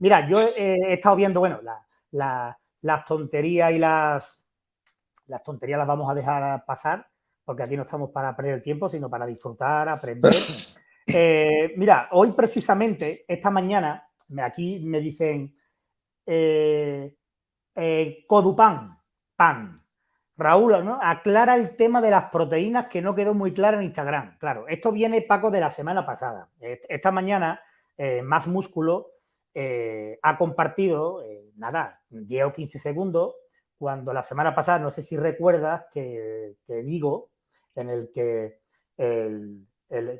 Mira, yo he, estado viendo, bueno, las tonterías y las, las tonterías las vamos a dejar pasar, porque aquí no estamos para perder el tiempo, sino para disfrutar, aprender. Eh, mira, hoy precisamente, esta mañana, aquí me dicen eh, eh, Codupan, pan. Raúl, ¿no? aclara el tema de las proteínas que no quedó muy claro en Instagram. Claro, esto viene, Paco, de la semana pasada. Esta mañana, Más Músculo ha compartido, nada, 10 o 15 segundos, cuando la semana pasada, no sé si recuerdas, que, digo, en el que, el,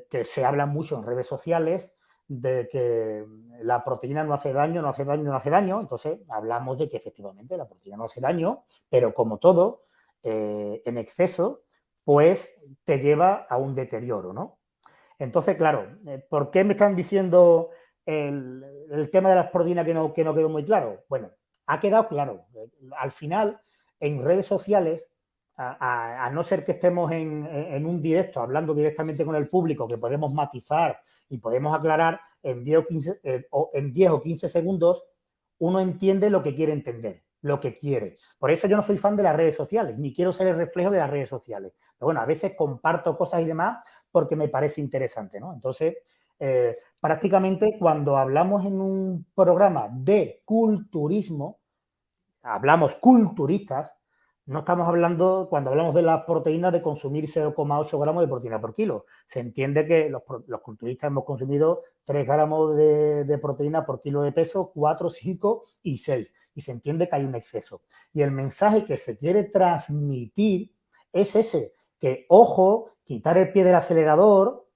que se habla mucho en redes sociales de que la proteína no hace daño, no hace daño, no hace daño. Entonces, hablamos de que efectivamente la proteína no hace daño, pero como todo, eh, en exceso, pues te lleva a un deterioro, ¿no? Entonces, claro, eh, ¿por qué me están diciendo el, tema de las proteínas que no, que no quedó muy claro? Bueno, ha quedado claro. Al final, en redes sociales, a, no ser que estemos en, un directo, hablando directamente con el público, que podemos matizar y podemos aclarar en 10 o 15, eh, en 10 o 15 segundos, uno entiende lo que quiere entender, lo que quiere. Por eso yo no soy fan de las redes sociales, ni quiero ser el reflejo de las redes sociales. Pero bueno, a veces comparto cosas y demás porque me parece interesante, ¿no? Entonces, eh, prácticamente cuando hablamos en un programa de culturismo, hablamos culturistas, no estamos hablando, cuando hablamos de las proteínas, de consumir 0,8 gramos de proteína por kilo. Se entiende que los, culturistas hemos consumido 3 gramos de, proteína por kilo de peso, 4, 5 y 6. Y se entiende que hay un exceso. Y el mensaje que se quiere transmitir es ese, que ojo, quitar el pie del acelerador,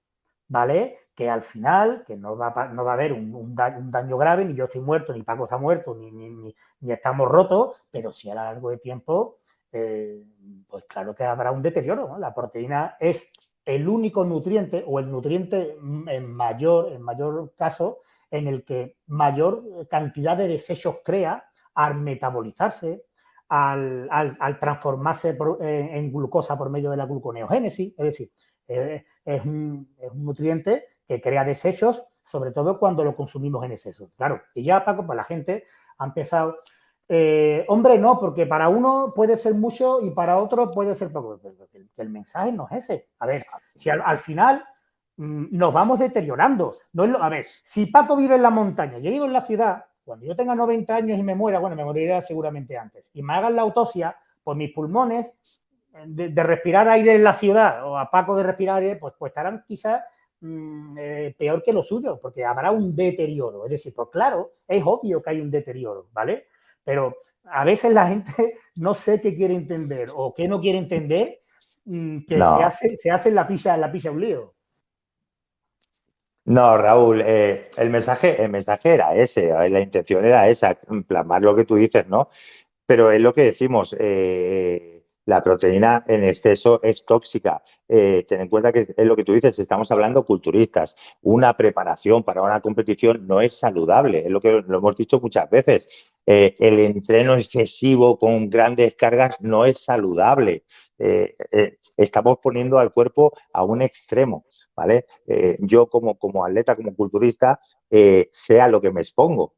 ¿vale? Que al final, que no va, no va a haber un, daño, grave, ni yo estoy muerto, ni Paco está muerto, ni, estamos rotos, pero sí a lo largo de tiempo, eh, pues claro que habrá un deterioro. La proteína es el único nutriente o el nutriente en mayor, en mayor caso en el que mayor cantidad de desechos crea al metabolizarse, al, transformarse en, glucosa por medio de la gluconeogénesis. Es decir, eh, es, un, es un nutriente que crea desechos, sobre todo cuando lo consumimos en exceso. Claro, y ya, Paco, pues la gente ha empezado... Eh, hombre, no, porque para uno puede ser mucho y para otro puede ser poco. El, el mensaje no es ese. A ver, si al, final mm, nos vamos deteriorando. No es a ver, si Paco vive en la montaña, yo vivo en la ciudad, cuando yo tenga 90 años y me muera, bueno, me moriré seguramente antes, y me hagan la autopsia, pues mis pulmones de, respirar aire en la ciudad o a Paco de respirar aire, pues, pues estarán quizás Mm, eh, peor que lo suyo, porque habrá un deterioro. Es decir, pues claro, es obvio que hay un deterioro, ¿vale? Pero a veces la gente no sé qué quiere entender o qué no quiere entender, mm, que se, hace, se hace en la pilla, la pilla un lío. No, Raúl, eh, el, mensaje, el mensaje era ese, eh, la intención era esa, plasmar lo que tú dices, ¿no? Pero es lo que decimos, la proteína en exceso es tóxica. Eh, ten en cuenta que es lo que tú dices, estamos hablando culturistas. Una preparación para una competición no es saludable, es lo que lo hemos dicho muchas veces. Eh, el entreno excesivo con grandes cargas no es saludable. Eh, estamos poniendo al cuerpo a un extremo. ¿vale? yo como, como atleta, como culturista, sé a lo que me expongo.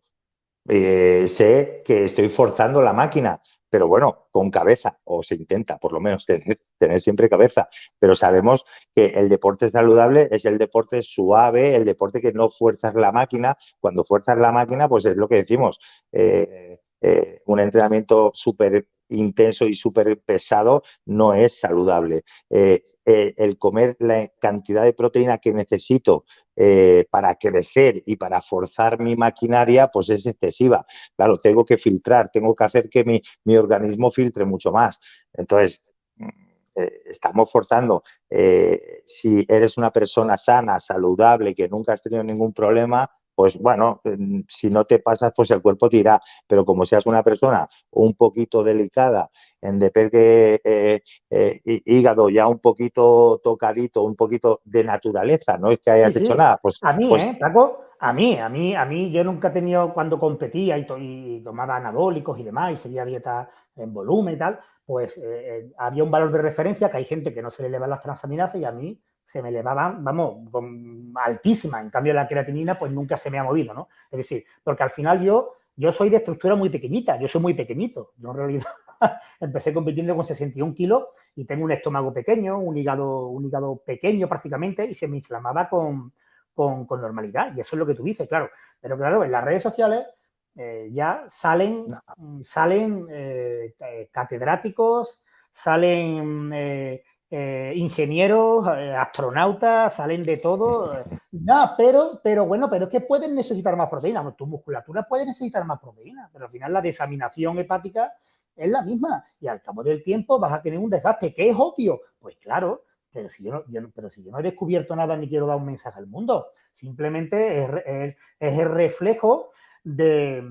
sé que estoy forzando la máquina, pero bueno, con cabeza, o se intenta por lo menos tener, tener, siempre cabeza, pero sabemos que el deporte saludable es el deporte suave, el deporte que no fuerzas la máquina, cuando fuerzas la máquina, pues es lo que decimos, eh, eh, un entrenamiento súper intenso y súper pesado no es saludable. Eh, eh, el comer la cantidad de proteína que necesito eh, para crecer y para forzar mi maquinaria, pues es excesiva. Claro, tengo que filtrar, tengo que hacer que mi, mi organismo filtre mucho más. Entonces, mm, estamos forzando. si eres una persona sana, saludable, que nunca has tenido ningún problema, pues bueno, si no te pasas, pues el cuerpo te irá. Pero como seas una persona un poquito delicada, en de que eh, eh, hígado ya un poquito tocadito, un poquito de naturaleza, no es que hayas hecho nada. Pues, a mí, pues ¿eh, Paco? A mí, a mí, a mí, yo nunca he tenido, cuando competía y, tomaba anabólicos y demás, y seguía dieta en volumen y tal, pues eh, había un valor de referencia que hay gente que no se le elevan las transaminasas y a mí se me elevaban, vamos, altísima. En cambio, la creatinina, pues nunca se me ha movido, ¿no? Es decir, porque al final yo, yo soy de estructura muy pequeñita, yo soy muy pequeñito. Yo en realidad empecé compitiendo con 61 kilos y tengo un estómago pequeño, un hígado, un hígado pequeño prácticamente y se me inflamaba con con, normalidad. Y eso es lo que tú dices, claro. Pero claro, en las redes sociales eh, ya salen, salen eh, eh, catedráticos, salen ingenieros, astronautas, salen de todo. No, pero, pero bueno, pero es que pueden necesitar más proteína. Tu musculatura puede necesitar más proteína, pero al final la desaminación hepática es la misma y al cabo del tiempo vas a tener un desgaste que es obvio. Pues claro, pero si yo no, pero si yo no he descubierto nada ni quiero dar un mensaje al mundo, simplemente es, el reflejo de,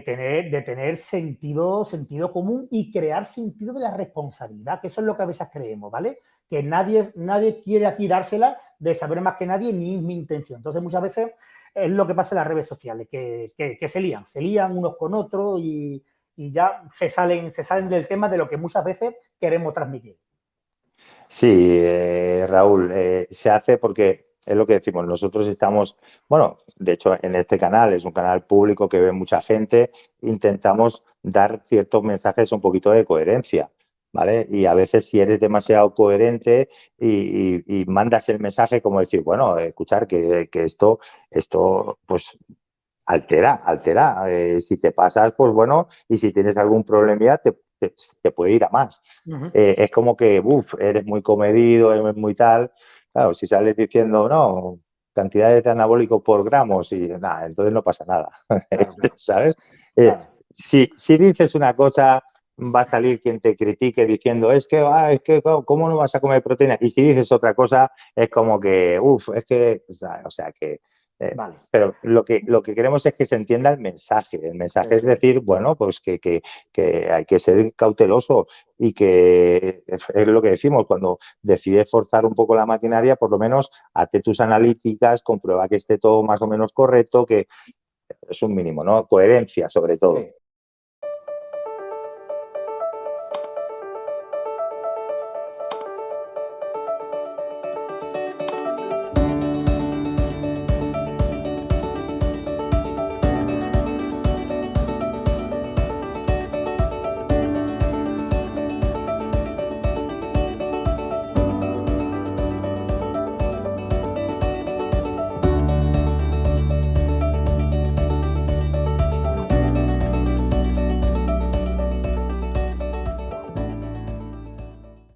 tener, de tener sentido, sentido común y crear sentido de la responsabilidad, que eso es lo que a veces creemos, ¿vale? Que nadie, nadie quiere aquí dársela de saber más que nadie ni es mi intención. Entonces muchas veces es lo que pasa en las redes sociales, que, se lían, se lían unos con otros y, y ya se salen, se salen del tema de lo que muchas veces queremos transmitir. Sí, eh, Raúl, eh, se hace porque es lo que decimos, nosotros estamos, bueno, de hecho en este canal es un canal público que ve mucha gente, intentamos dar ciertos mensajes un poquito de coherencia, ¿vale? Y a veces si eres demasiado coherente y, mandas el mensaje como decir, bueno, escuchar que, esto, esto, pues altera, altera. Eh, si te pasas, pues bueno, y si tienes algún problema, te, te, puede ir a más. Eh, es como que, uff, eres muy comedido, eres muy tal. Claro, si sales diciendo, no, cantidades de anabólicos por gramos y nada, entonces no pasa nada. ¿Sabes? Eh, si, si dices una cosa, va a salir quien te critique diciendo, es que, ah, es que, ¿cómo no vas a comer proteína? Y si dices otra cosa, es como que, uff, es que, o sea, que eh, pero lo que, lo que queremos es que se entienda el mensaje. El mensaje es decir, bueno, pues que, que, que, hay que ser cauteloso y que es lo que decimos, cuando decides forzar un poco la maquinaria, por lo menos hazte tus analíticas, comprueba que esté todo más o menos correcto, que es un mínimo, ¿no? Coherencia sobre todo.